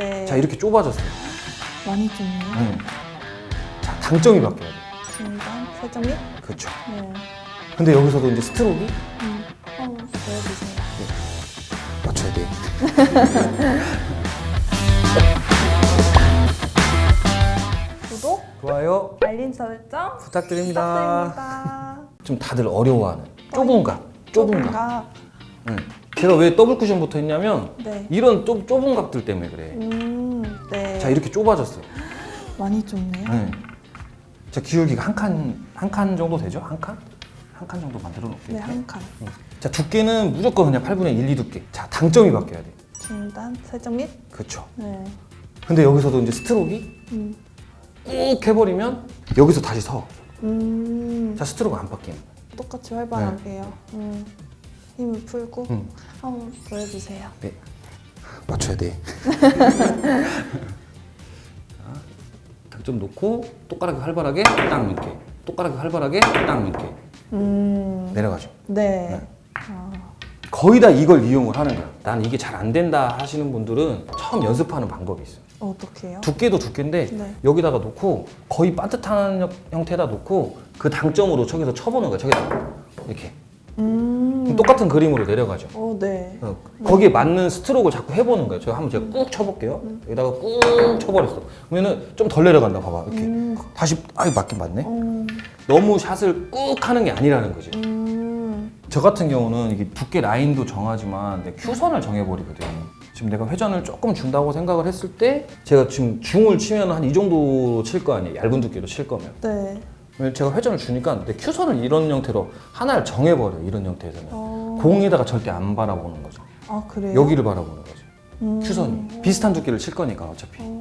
네. 자 이렇게 좁아졌어요. 많이 좁네요. 네. 자 당점이 바뀌어야 돼. 중간, 세점 및. 그렇죠. 네. 근데 여기서도 이제 스트로크가 음. 한번 보여주세요. 맞춰야 돼. 구독, 좋아요 알림 설정 부탁드립니다. 부탁드립니다. 좀 다들 어려워하는 좁은 각, 좁은 각. 좁은가? 응. 제가 왜 더블 쿠션 붙어 있냐면 네. 이런 좁, 좁은 각들 때문에 그래. 음, 네. 자 이렇게 좁아졌어요. 많이 좁네요. 네. 자 기울기가 한 칸 한 칸 정도 되죠? 한 칸? 한 칸 정도 만들어 놓을게요. 네, 한 칸. 응. 자 두께는 무조건 그냥 8분의 1, 2 두께. 자 당점이 바뀌어야 돼. 중단, 세점 및. 그렇죠. 네. 근데 여기서도 이제 스트로크가 음. 꾹 해버리면 여기서 다시 서. 음. 자 스트로크가 안 바뀌는. 똑같이 활발하게요. 음. 힘을 풀고 응. 한번 보여주세요. 네. 맞춰야 돼. 좀 놓고 똑바르게 활발하게 딱 이렇게 똑바르게 활발하게 딱 이렇게 음. 내려가죠. 네. 네. 아, 거의 다 이걸 이용을 하는 거야. 난 이게 잘 안 된다 하시는 분들은 처음 연습하는 방법이 있어요. 어떻게 해요? 두께도 두께인데 네. 여기다가 놓고 거의 반듯한 형- 형태에다 놓고 그 당점으로 저기서 쳐보는 거야. 저기다 이렇게 음. 똑같은 그림으로 내려가죠. 어, 네. 어, 거기에 맞는 스트로크를 자꾸 해보는 거예요. 제가 한번 제가 꾹 쳐볼게요. 여기다가 꾹 쳐버렸어. 그러면은 좀 덜 내려간다. 봐봐. 이렇게 음. 다시 아이 맞긴 맞네. 어, 너무 샷을 꾹 하는 게 아니라는 거지. 음. 저 같은 경우는 이게 두께 라인도 정하지만 내 큐선을 정해버리거든. 지금 내가 회전을 조금 준다고 생각을 했을 때 제가 지금 중을 치면 한 이 정도 칠 거 아니에요. 얇은 두께로 칠 거면. 네. 제가 회전을 주니까 내 큐선을 이런 형태로 하나를 정해버려요. 이런 형태에서는. 어. 공에다가 절대 안 바라보는 거죠. 아, 그래요? 여기를 바라보는 거죠. 음. 큐선이. 비슷한 두께를 칠 거니까 어차피. 어.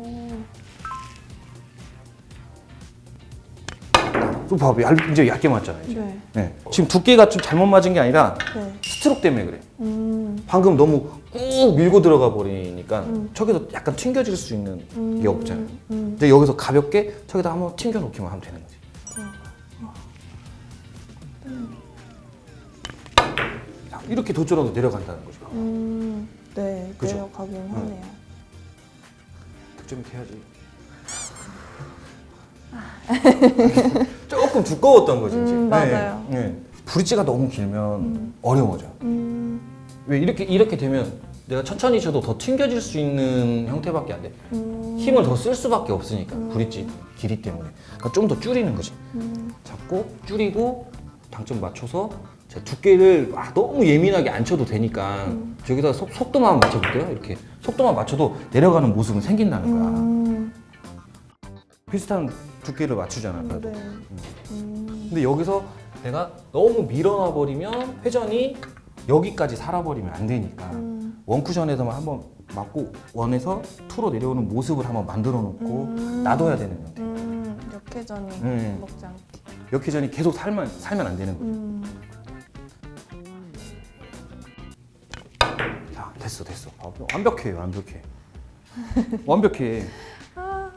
또 봐봐. 얇, 이제 얇게 맞잖아요. 이제. 네. 네. 지금 두께가 좀 잘못 맞은 게 아니라 네. 스트로크 때문에 그래. 음. 방금 너무 꾹 밀고 들어가 버리니까 음. 저기서 약간 튕겨질 수 있는 음. 게 없잖아요. 음. 이제 여기서 가볍게 저기다 한번 튕겨 놓기만 하면 되는 거지. 자, 이렇게 도저라도 내려간다는 거죠. 음. 네. 그죠? 내려가긴 하네요. 득점이 돼야지. 조금 두꺼웠던 거지 이제. 음, 맞아요. 네, 네. 브릿지가 너무 길면 어려워져. 음. 왜 이렇게 이렇게 되면 내가 천천히 쳐도 더 튕겨질 수 있는 형태밖에 안 돼. 음. 힘을 더 쓸 수밖에 없으니까 브릿지 길이 때문에. 그러니까 좀 더 줄이는 거지. 음. 잡고 줄이고 당점 맞춰서 제 두께를 아, 너무 예민하게 안 쳐도 되니까 음. 저기다 속, 속도만 맞춰볼게요. 이렇게 속도만 맞춰도 내려가는 모습은 생긴다는 거야. 음. 비슷한 두께를 맞추잖아. 네. 나도. 음. 근데 여기서 내가 너무 밀어놔 버리면 회전이 여기까지 살아버리면 안 되니까 음. 원 쿠션에서만 한번 맞고 원에서 투로 내려오는 모습을 한번 만들어 놓고 음. 놔둬야 되는 건데 음. 역회전이 음. 먹지 않게. 역회전이 계속 살면 살면 안 되는 거야. 음. 자 됐어 됐어 아, 완벽해 완벽해 완벽해 아,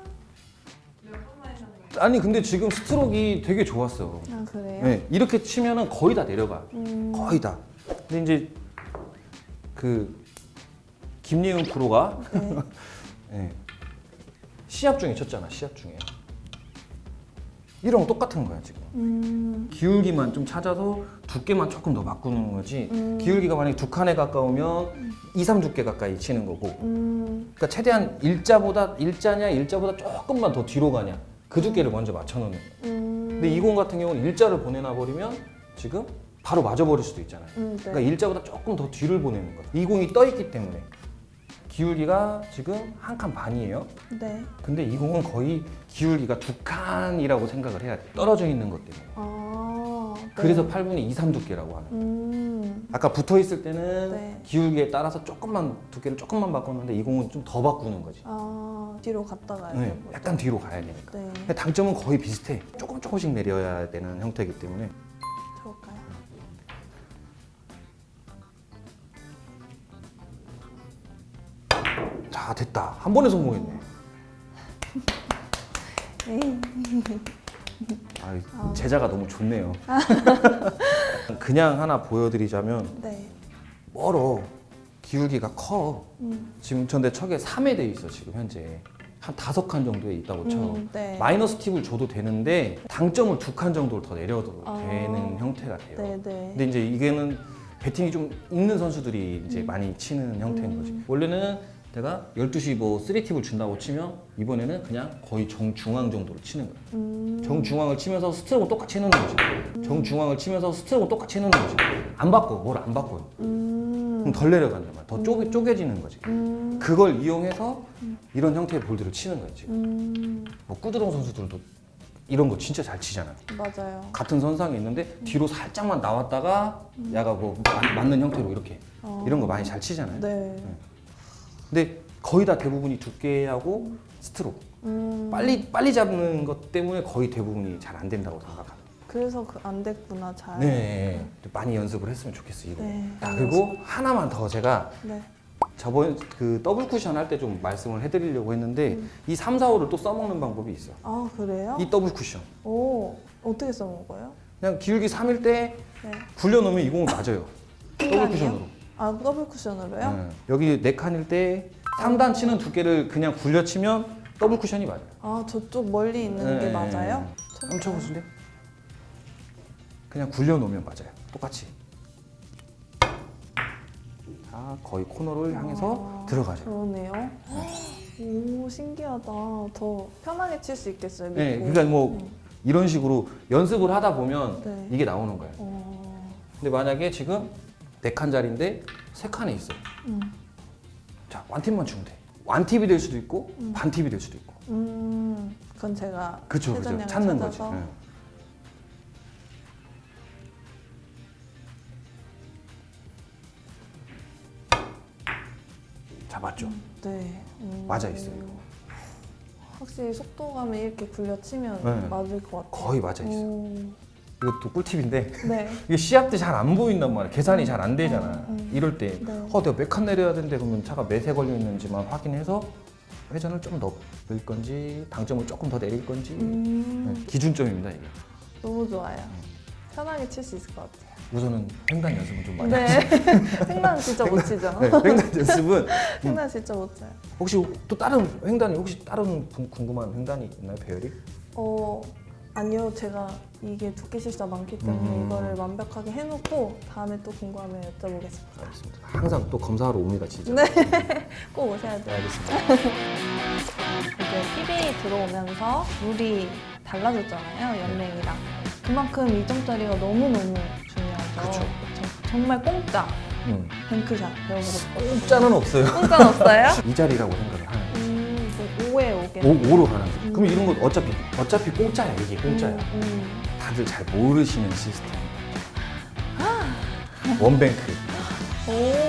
아니 근데 지금 스트로크가 되게 좋았어 아 그래요? 네, 이렇게 치면은 거의 다 내려가 음. 거의 다 근데 이제 그 김예은 프로가 네. 네, 시합 중에 쳤잖아 시합 중에 이런 거 똑같은 거야 지금 음. 기울기만 좀 찾아서 두께만 조금 더 바꾸는 거지 음. 기울기가 만약에 두 칸에 가까우면 2, 3 두께 가까이 치는 거고 음. 그러니까 최대한 일자보다 일자냐 일자보다 조금만 더 뒤로 가냐 그 두께를 먼저 맞춰놓는 거예요. 음. 근데 이 공 같은 경우는 일자를 보내놔 버리면 지금 바로 맞아버릴 수도 있잖아요. 음, 네. 그러니까 일자보다 조금 더 뒤를 보내는 거예요. 이 공이 떠 있기 때문에 기울기가 지금 한 칸 반이에요. 네. 근데 이 공은 거의 기울기가 두 칸이라고 생각을 해야 돼. 떨어져 있는 것 때문에. 아. 네. 그래서 8분의 2, 3 두께라고 하는. 거예요. 음. 아까 붙어 있을 때는 네. 기울기에 따라서 조금만 두께를 조금만 바꿨는데 이 공은 좀 더 바꾸는 거지. 아 뒤로 갔다 가야 네, 되고. 약간 뒤로 가야 되니까. 네. 당점은 거의 비슷해. 조금 조금씩 내려야 되는 형태이기 때문에. 자, 됐다. 한 번에 성공했네. 아, 제자가 너무 좋네요. 그냥 하나 보여드리자면 네. 멀어. 기울기가 커. 음. 지금 전대 척에 3에 돼 있어 지금 현재 한 다섯 칸 정도에 있다고 쳐. 음, 네. 마이너스 팁을 줘도 되는데 당점을 두 칸 정도를 더 내려도 아. 되는 형태가 돼요. 네, 네. 근데 이제 이게는 배팅이 좀 있는 선수들이 이제 음. 많이 치는 형태인 음. 거지. 원래는 내가 12시 뭐 3팁을 준다고 치면 이번에는 그냥 거의 정중앙 정도로 치는 거야. 음. 정중앙을 치면서 스트로크 똑같이 해놓는 거지. 정중앙을 치면서 스트로크 똑같이 해놓는 거지. 안 바꿔, 뭘 안 바꿔요. 음. 그럼 덜 내려간단 말이야. 더 쪼개, 쪼개지는 거지. 음. 그걸 이용해서 이런 형태의 볼들을 치는 거야 지금. 음. 뭐 꾸드롱 선수들도 이런 거 진짜 잘 치잖아. 맞아요. 같은 선상에 있는데 뒤로 살짝만 나왔다가 야가 뭐 맞- 맞는 형태로 이렇게 어. 이런 거 많이 잘 치잖아요. 네. 근데 거의 다 대부분이 두께하고 스트로크 음. 빨리 빨리 잡는 것 때문에 거의 대부분이 잘 안 된다고 생각합니다. 그래서 그 안 됐구나 잘. 네, 많이 연습을 했으면 좋겠어 이거. 네. 자, 그리고 하나만 더 제가 네. 저번 그 더블 쿠션 할 때 좀 말씀을 해드리려고 했는데 음. 이 3, 4, 5를 또 써먹는 방법이 있어. 아 그래요? 이 더블 쿠션. 오 어떻게 써먹어요? 그냥 기울기 3일 때 네. 굴려놓으면 이 공은 맞아요. 더블? 쿠션으로. 아 더블 쿠션으로요? 네. 여기 네 칸일 때 3단 치는 두께를 그냥 굴려 치면 더블 쿠션이 맞아요. 아 저쪽 멀리 있는 게 네. 맞아요? 한번 쳐보실래요? 그냥 굴려 놓으면 맞아요. 똑같이. 자, 거의 코너를 향해서 아, 들어가죠. 그러네요. 오 신기하다. 더 편하게 칠 수 있겠어요. 믿고. 네, 그러니까 뭐 음. 이런 식으로 연습을 하다 보면 네. 이게 나오는 거예요. 어. 근데 만약에 지금 네칸 자리인데 세 칸에 있어. 음. 자, 완팁만 주면 돼. 완팁이 될 수도 있고 음. 반팁이 될 수도 있고. 음. 그건 제가 그쵸. 회전량을 찾는 거지. 찾아서 네. 자, 맞죠? 네. 음. 맞아 있어요. 확실히 속도감을 이렇게 굴려치면 네. 맞을 것 같아요. 거의 맞아 있어요. 오. 이것도 꿀팁인데 네. 이게 시합 때 잘 안 보인단 말이야. 계산이 잘 안 되잖아. 음, 음. 이럴 때, 네. 어, 내가 몇 칸 내려야 되는데 그러면 차가 몇에 걸려 있는지만 확인해서 회전을 좀 넣을 건지, 당점을 조금 더 내릴 건지 음. 네, 기준점입니다 이게. 너무 좋아요. 편하게 칠 수 있을 것 같아요. 우선은 횡단 연습은 좀 많이 네. 횡단 진짜 못 치죠. 네, 횡단 연습은 횡단 진짜 못 쳐요. 혹시 또 다른 횡단이 혹시 다른 궁- 궁금한 횡단이 있나요, 배열이? 어 아니요 제가 이게 두께 실수가 많기 때문에 음. 이거를 완벽하게 해놓고 다음에 또 궁금하면 여쭤보겠습니다. 알겠습니다. 항상 또 검사하러 옵니다, 진짜. 네. 꼭 오셔야 네, 돼요. 알겠습니다. 이제 PBA 들어오면서 룰이 달라졌잖아요 연맹이랑. 그만큼 2점짜리가 너무너무 중요하죠. 그쵸. 그쵸. 정말 공짜 음. 뱅크샷 배워보고 공짜는 없어요. 공짜는 없어요? 이 자리라고 거예요. 음, 뭐 5에 5개. 오, 5로 가는. 음. 그럼 이런 거 어차피 어차피 공짜야 이게 공짜야. 음, 다들 잘 모르시는 시스템. 원뱅크. 음.